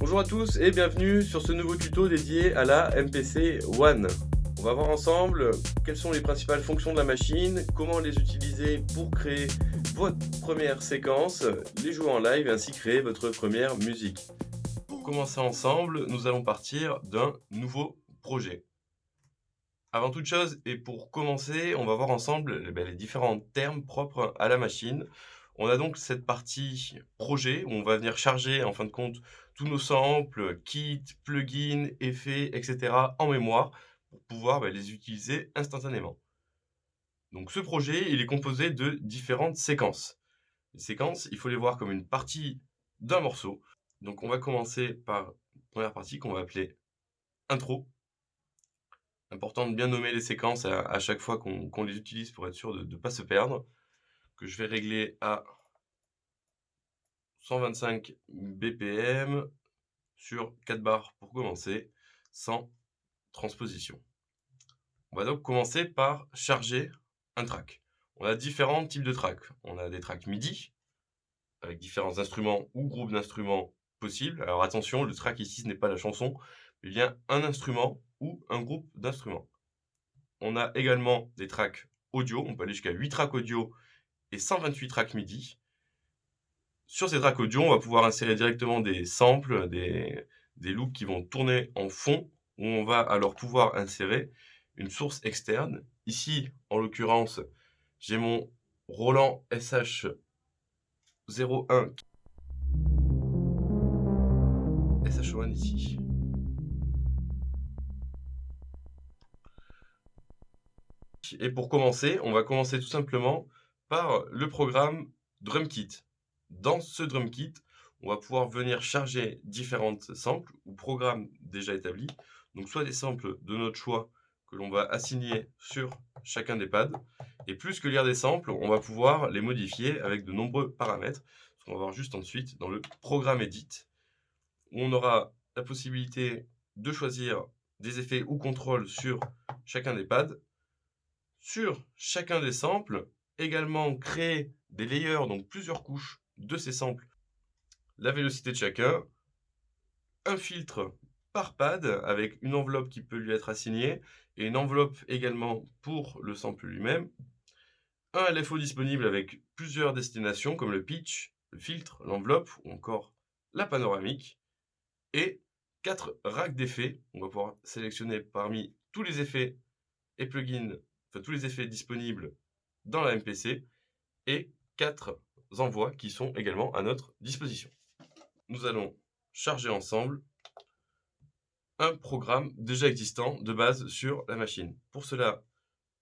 Bonjour à tous et bienvenue sur ce nouveau tuto dédié à la MPC One. On va voir ensemble quelles sont les principales fonctions de la machine, comment les utiliser pour créer votre première séquence, les jouer en live et ainsi créer votre première musique. Pour commencer ensemble, nous allons partir d'un nouveau projet. Avant toute chose, et pour commencer, on va voir ensemble eh ben, les différents termes propres à la machine. On a donc cette partie projet où on va venir charger en fin de compte tous nos samples, kits, plugins, effets, etc. en mémoire pour pouvoir bah, les utiliser instantanément. Donc ce projet, il est composé de différentes séquences. Les séquences, il faut les voir comme une partie d'un morceau. Donc on va commencer par la première partie qu'on va appeler intro. Important de bien nommer les séquences à, chaque fois qu'on les utilise pour être sûr de ne pas se perdre. Que je vais régler à 125 BPM sur 4 barres pour commencer, sans transposition. On va donc commencer par charger un track. On a différents types de tracks. On a des tracks MIDI, avec différents instruments ou groupes d'instruments possibles. Alors attention, le track ici, ce n'est pas la chanson, mais bien un instrument ou un groupe d'instruments. On a également des tracks audio, on peut aller jusqu'à 8 tracks audio et 128 tracks MIDI. Sur ces tracks audio, on va pouvoir insérer directement des samples, des, loops qui vont tourner en fond, où on va alors pouvoir insérer une source externe. Ici, en l'occurrence, j'ai mon Roland SH01 SH1 ici. Et pour commencer, on va commencer tout simplement par le programme DrumKit. Dans ce DrumKit, on va pouvoir venir charger différentes samples ou programmes déjà établis. Donc soit des samples de notre choix que l'on va assigner sur chacun des pads. Et plus que lire des samples, on va pouvoir les modifier avec de nombreux paramètres. Ce qu'on va voir juste ensuite dans le programme Edit, où on aura la possibilité de choisir des effets ou contrôles sur chacun des pads sur chacun des samples, également créer des layers, donc plusieurs couches de ces samples, la vélocité de chacun, un filtre par pad avec une enveloppe qui peut lui être assignée et une enveloppe également pour le sample lui-même, un LFO disponible avec plusieurs destinations comme le pitch, le filtre, l'enveloppe ou encore la panoramique. Et quatre racks d'effets. On va pouvoir sélectionner parmi tous les effets et plugins tous les effets disponibles dans la MPC et quatre envois qui sont également à notre disposition. Nous allons charger ensemble un programme déjà existant de base sur la machine. Pour cela,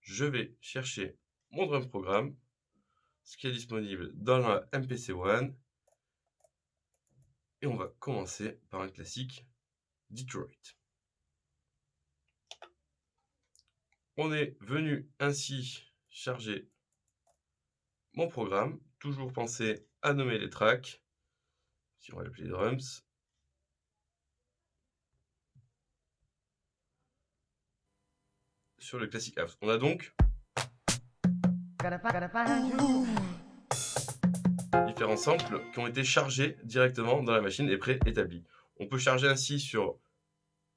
je vais chercher mon drum programme, ce qui est disponible dans la MPC One. Et on va commencer par un classique Detroit. On est venu ainsi charger mon programme. Toujours penser à nommer les tracks. Si on va l'appeler drums. Sur le classique house. On a donc différents samples qui ont été chargés directement dans la machine et préétablis. On peut charger ainsi sur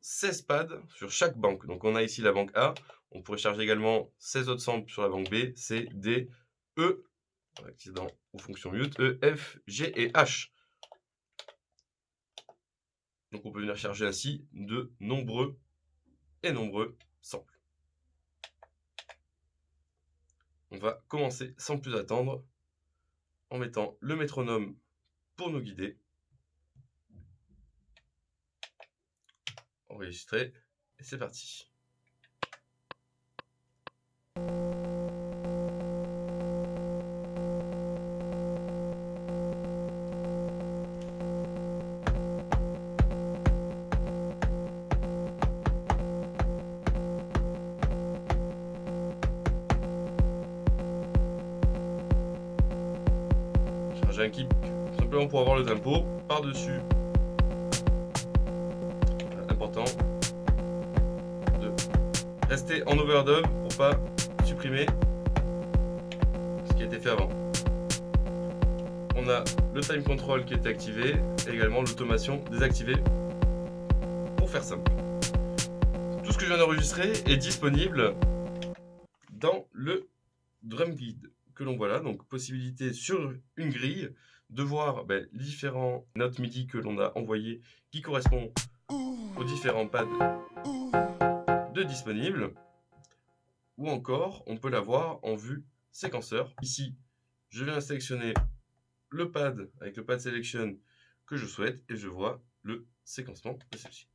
16 pads sur chaque banque. Donc on a ici la banque A, on pourrait charger également 16 autres samples sur la banque B, C, D, E, accident ou fonction mute, E, F, G et H. Donc on peut venir charger ainsi de nombreux et nombreux samples. On va commencer sans plus attendre en mettant le métronome pour nous guider. Enregistrer et c'est parti. Simplement pour avoir le tempo par-dessus. Important de rester en overdub pour pas supprimer ce qui a été fait avant. on a le time control qui est activé, et également l'automation désactivée, pour faire simple. Tout ce que je viens d'enregistrer est disponible dans le drum guide que l'on voit là, donc possibilité sur une grille de voir ben, les différents notes MIDI que l'on a envoyées qui correspondent aux différents pads de disponibles, ou encore on peut l'avoir en vue séquenceur. Ici, je viens sélectionner le pad avec le pad selection que je souhaite et je vois le séquencement de celle-ci.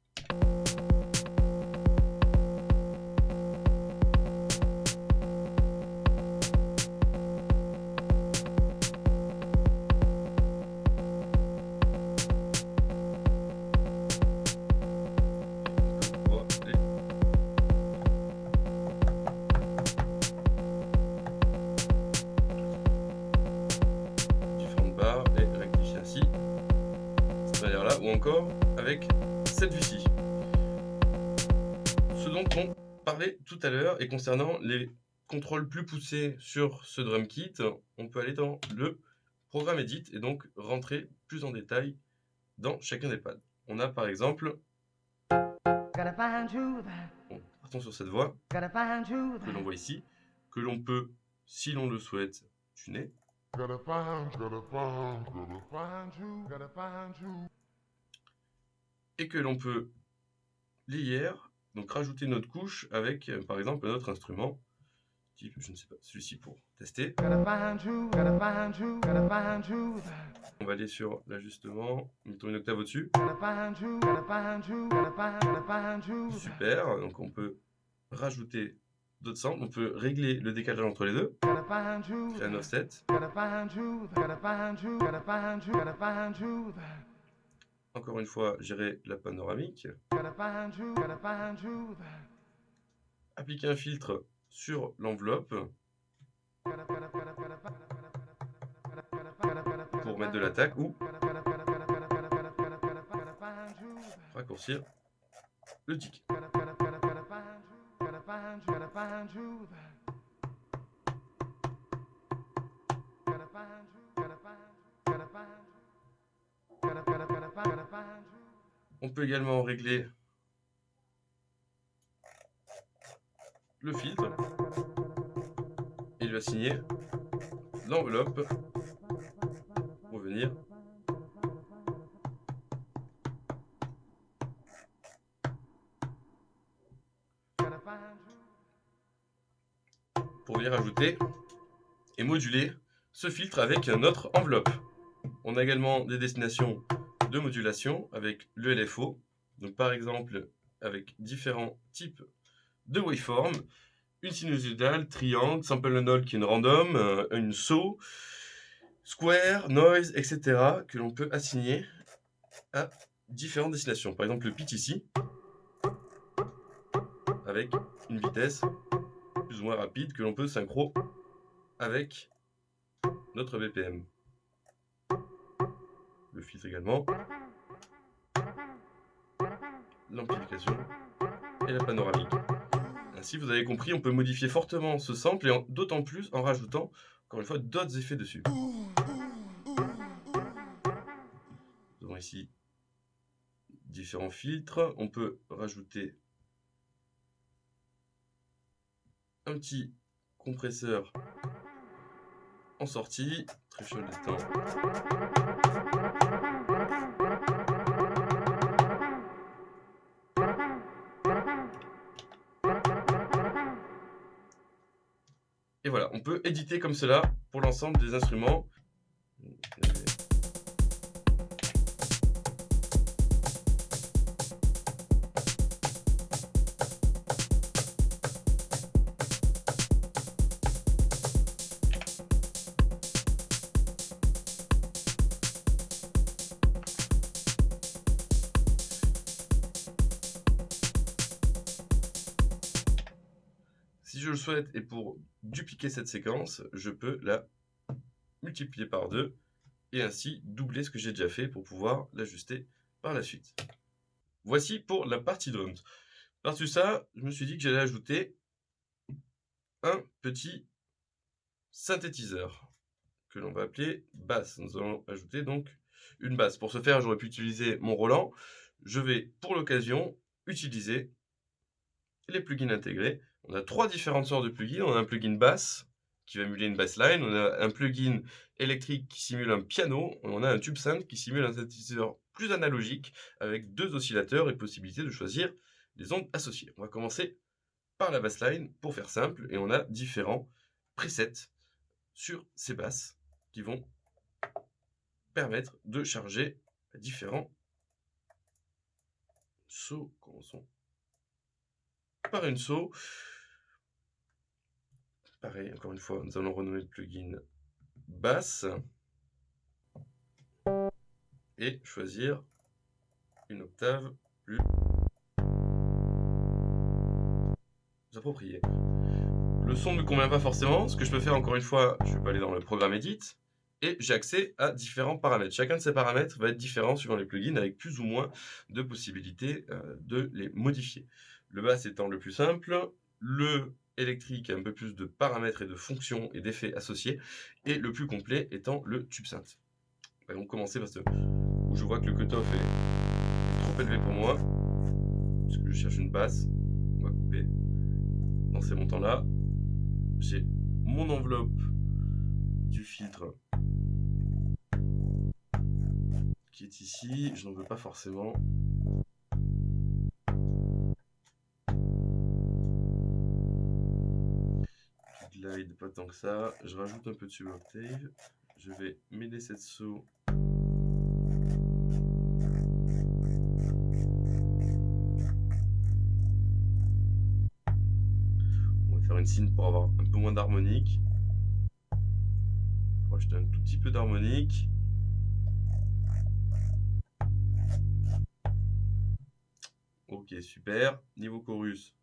Et concernant les contrôles plus poussés sur ce drum kit, on peut aller dans le programme Edit et donc rentrer plus en détail dans chacun des pads. On a par exemple, partons sur cette voix que l'on voit ici, que l'on peut, si l'on le souhaite, tuner. et que l'on peut lier, donc rajouter notre couche avec, euh, par exemple, notre instrument, type, je ne sais pas, celui-ci pour tester. On va aller sur l'ajustement, mettons une octave au-dessus. Super, donc on peut rajouter d'autres samples, on peut régler le décalage entre les deux, créer un offset. Encore une fois, gérer la panoramique. Appliquer un filtre sur l'enveloppe pour mettre de l'attaque ou raccourcir le tic. On peut également régler le filtre et lui assigner l'enveloppe pour venir pour venir ajouter et moduler ce filtre avec notre enveloppe. On a également des destinations de modulation avec le LFO. Donc par exemple, avec différents types de waveforms, une sinusoidale, triangle, sample and all qui est une random, euh, une saut, square, noise, etc. que l'on peut assigner à différentes destinations. Par exemple le pitch ici, avec une vitesse plus ou moins rapide que l'on peut synchro avec notre BPM le filtre également, l'amplification et la panoramique. Ainsi, vous avez compris, on peut modifier fortement ce sample et d'autant plus en rajoutant, encore une fois, d'autres effets dessus. Nous avons ici différents filtres. On peut rajouter un petit compresseur en sortie, très chaud. On peut éditer comme cela pour l'ensemble des instruments. Si je le souhaite et pour dupliquer cette séquence, je peux la multiplier par deux et ainsi doubler ce que j'ai déjà fait pour pouvoir l'ajuster par la suite. Voici pour la partie drums. Par-dessus ça, je me suis dit que j'allais ajouter un petit synthétiseur que l'on va appeler basse. Nous allons ajouter donc une basse. Pour ce faire, j'aurais pu utiliser mon Roland. Je vais, pour l'occasion, utiliser les plugins intégrés. On a trois différentes sortes de plugins. On a un plugin basse qui va émuler une bassline. On a un plugin électrique qui simule un piano. On a un tube synth qui simule un synthétiseur plus analogique avec deux oscillateurs et possibilité de choisir les ondes associées. On va commencer par la bassline pour faire simple et on a différents presets sur ces basses qui vont permettre de charger différents sauts. Commençons par une saut. Pareil, encore une fois, nous allons renommer le plugin basse et choisir une octave plus appropriée. Le son ne me convient pas forcément. Ce que je peux faire, encore une fois, je vais aller dans le programme Edit et j'ai accès à différents paramètres. Chacun de ces paramètres va être différent suivant les plugins avec plus ou moins de possibilités euh, de les modifier. Le basse étant le plus simple, le électrique un peu plus de paramètres et de fonctions et d'effets associés, et le plus complet étant le tube synth. On va donc commencer parce que je vois que le cutoff est trop élevé pour moi, parce je cherche une basse. On va couper dans ces montants-là. J'ai mon enveloppe du filtre qui est ici. Je n'en veux pas forcément. Pas tant que ça. Je rajoute un peu de suboctave. Je vais mêler cette saut une signe pour avoir un peu moins d'harmonique. Rajouter un tout petit peu d'harmonique. Ok, super. Niveau chorus.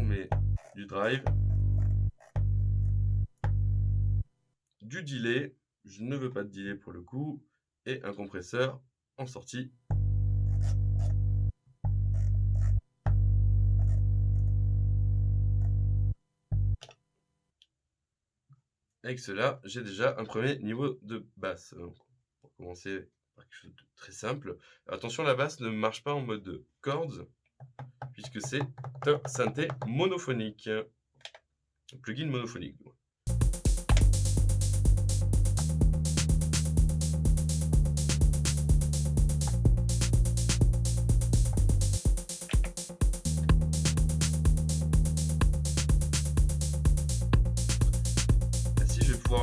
On du drive. Du delay. Je ne veux pas de delay pour le coup. Et un compresseur en sortie. Avec cela, j'ai déjà un premier niveau de basse. Pour commencer par quelque chose de très simple. Attention, la basse ne marche pas en mode chords, puisque c'est un synthé monophonique. Un plugin monophonique.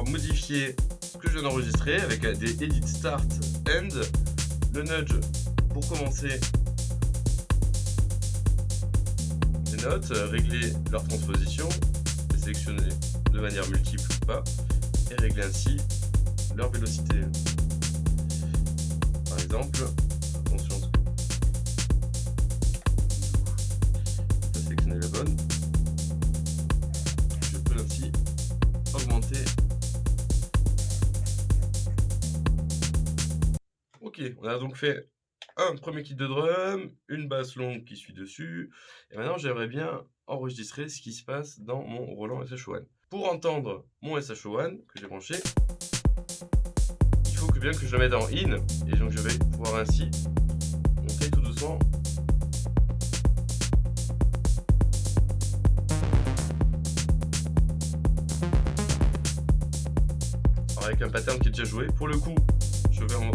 modifier ce que je viens d'enregistrer avec des edit start end, le nudge pour commencer notes, régler leur transposition, les sélectionner de manière multiple ou pas, et régler ainsi leur vélocité. Par exemple, attention, je sélectionner la bonne. Je peux ainsi augmenter on a donc fait un premier kit de drum, une basse longue qui suit dessus, et maintenant j'aimerais bien enregistrer ce qui se passe dans mon Roland SH1. Pour entendre mon SH1 que j'ai branché, il faut que bien que je le mette en in, et donc je vais pouvoir ainsi monter tout doucement avec un pattern qui est déjà joué. Pour le coup, je vais en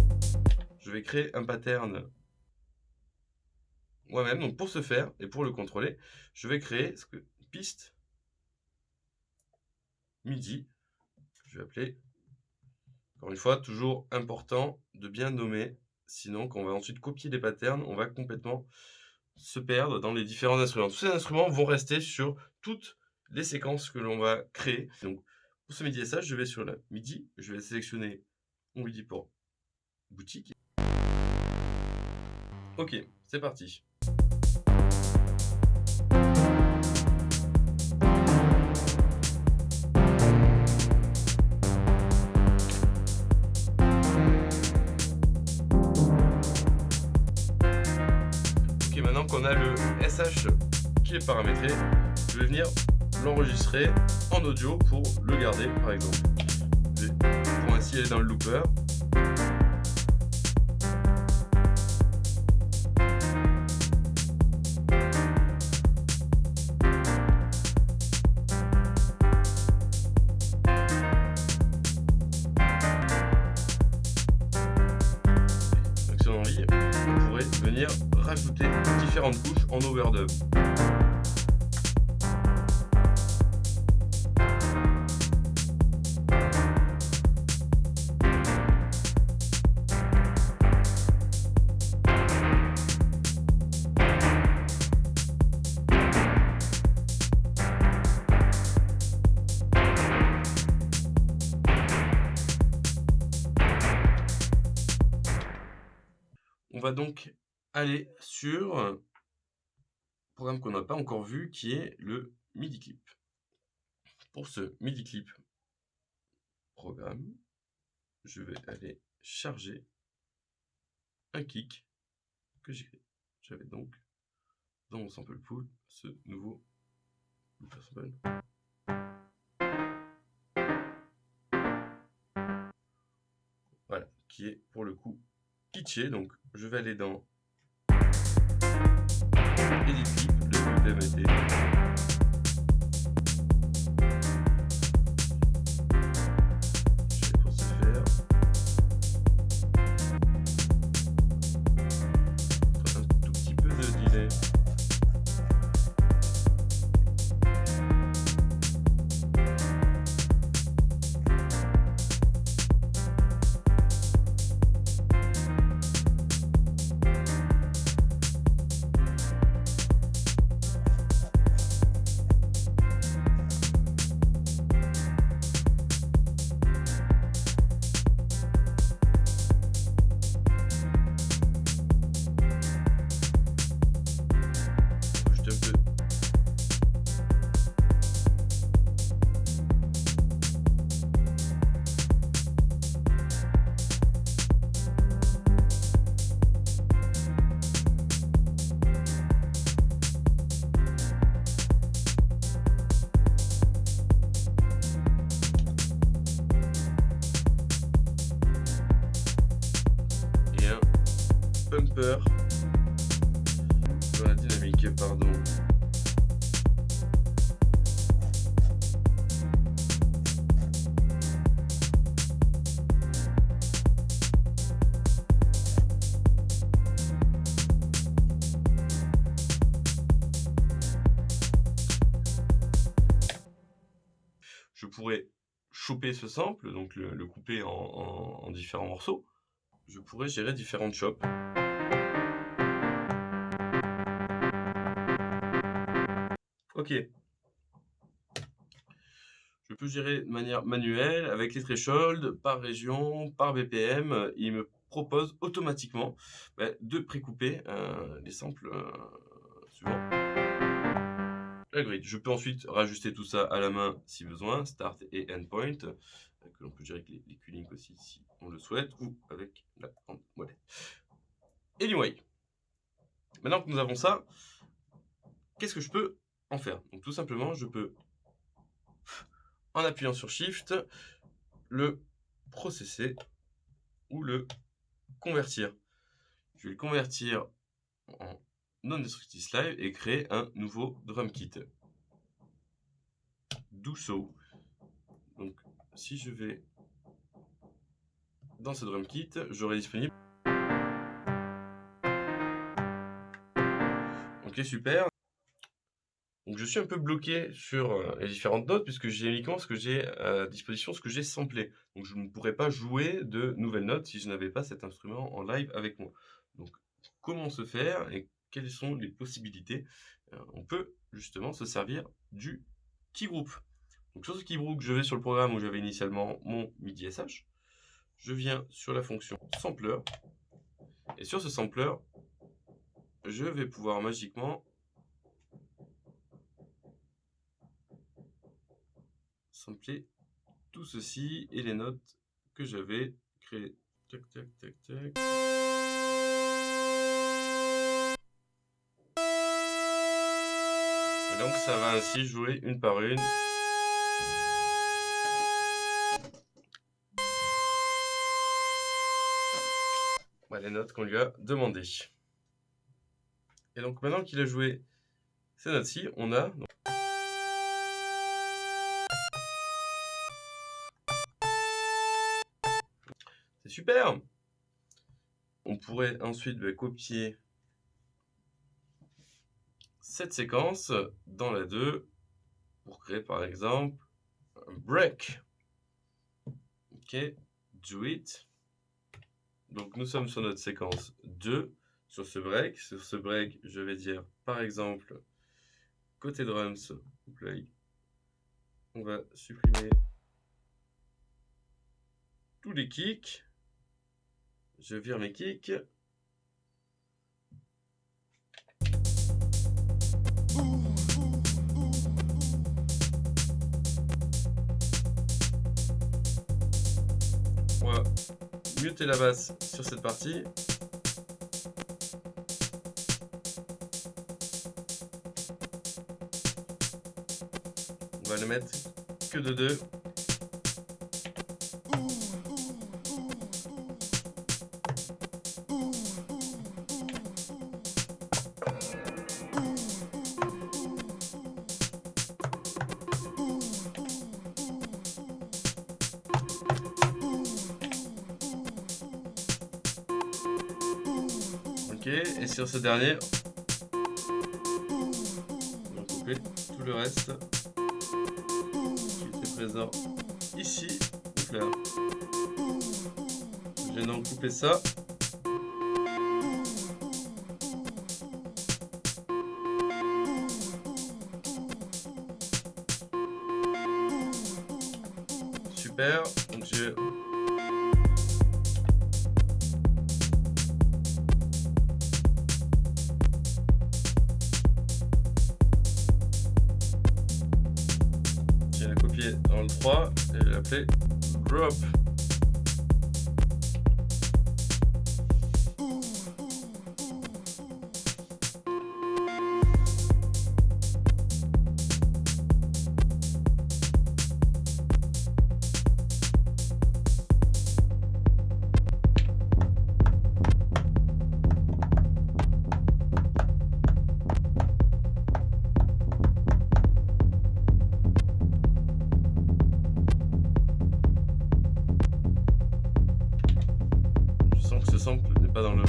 je vais créer un pattern moi-même. Donc pour ce faire et pour le contrôler, je vais créer ce que piste MIDI. Je vais appeler. Encore une fois, toujours important de bien nommer. Sinon, quand on va ensuite copier des patterns, on va complètement se perdre dans les différents instruments. Tous ces instruments vont rester sur toutes les séquences que l'on va créer. Donc, pour ce MIDI SH, je vais sur la MIDI, je vais sélectionner mon MIDI pour boutique. Ok, c'est parti. Ok, maintenant qu'on a le SH qui est paramétré, je vais venir l'enregistrer en audio pour le garder par exemple. Pour ainsi aller dans le looper. On va donc aller sur un programme qu'on n'a pas encore vu qui est le MIDI clip. Pour ce MIDI clip programme, je vais aller charger un kick que j'ai créé. J'avais donc dans mon sample pool ce nouveau sample. Voilà, qui est pour le coup pitché. Donc je vais aller dans Edit Clip, le BMT. Ce sample, donc le, couper en différents morceaux. Je pourrais gérer différentes chops. Ok. Je peux gérer de manière manuelle avec les thresholds, par région, par BPM. Il me propose automatiquement bah, de précouper euh, les samples euh, suivants. La. Je peux ensuite rajuster tout ça à la main si besoin, start et endpoint, euh, que l'on peut gérer avec les, les Q-Link aussi si on le souhaite, ou avec la grande molette. Anyway, maintenant que nous avons ça, qu'est-ce que je peux en faire? Donc tout simplement, je peux, en appuyant sur Shift, le processer ou le convertir. Je vais le convertir en non-destructive live et créer un nouveau drum kit. Do so. Donc si je vais dans ce drum kit, j'aurai disponible. Ok super. Donc je suis un peu bloqué sur euh, les différentes notes puisque j'ai uniquement ce que j'ai à disposition, ce que j'ai samplé. Donc je ne pourrais pas jouer de nouvelles notes si je n'avais pas cet instrument en live avec moi. Donc comment se faire et quelles sont les possibilités Euh, On peut justement se servir du key group. Donc sur ce key group, je vais sur le programme où j'avais initialement mon MIDI SH. Je viens sur la fonction sampler et sur ce sampler, je vais pouvoir magiquement sampler tout ceci et les notes que j'avais créées. Tac, tac, tac, tac. Donc ça va ainsi jouer une par une. les notes qu'on lui a demandées. Et donc maintenant qu'il a joué ces notes-ci, on a... C'est super On pourrait ensuite bah, copier cette séquence dans la 2 pour créer par exemple un break. Ok, do it. Donc nous sommes sur notre séquence 2 sur ce break. Sur ce break, je vais dire par exemple côté drums, play, on va supprimer tous les kicks. Je vire mes kicks. muter la basse sur cette partie. On va le mettre que de 2. Sur ce dernier, tout le reste qui était présent ici. Donc là, vais couper ça. Super, donc je 3 et je vais l'appeler drop. Sample n'est pas dans le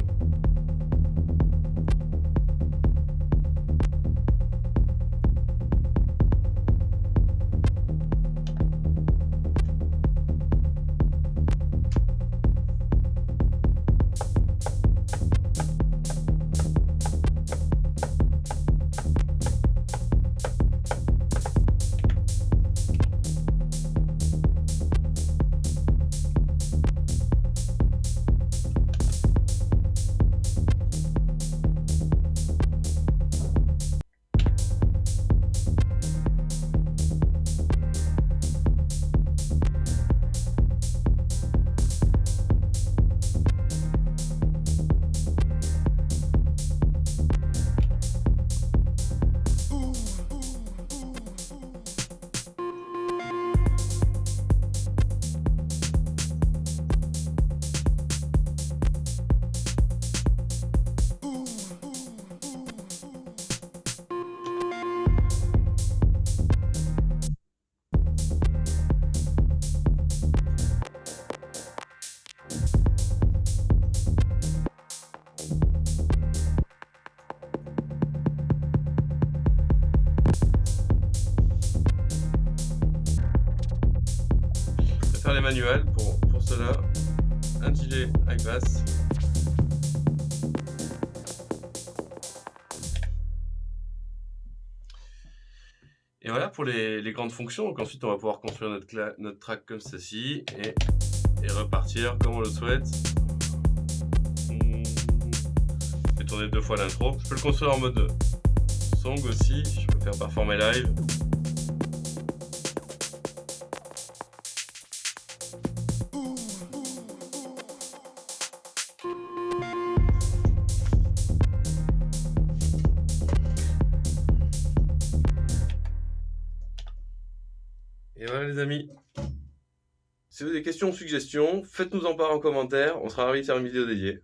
pour, cela. Un delay avec basse. Et voilà pour les, grandes fonctions. Donc ensuite, on va pouvoir construire notre, track comme ceci et, et, repartir comme on le souhaite. Je vais tourner deux fois l'intro. Je peux le construire en mode song aussi. Je peux faire performer live. Questions ou suggestions, faites-nous en part en commentaire. On sera ravis de faire une vidéo dédiée.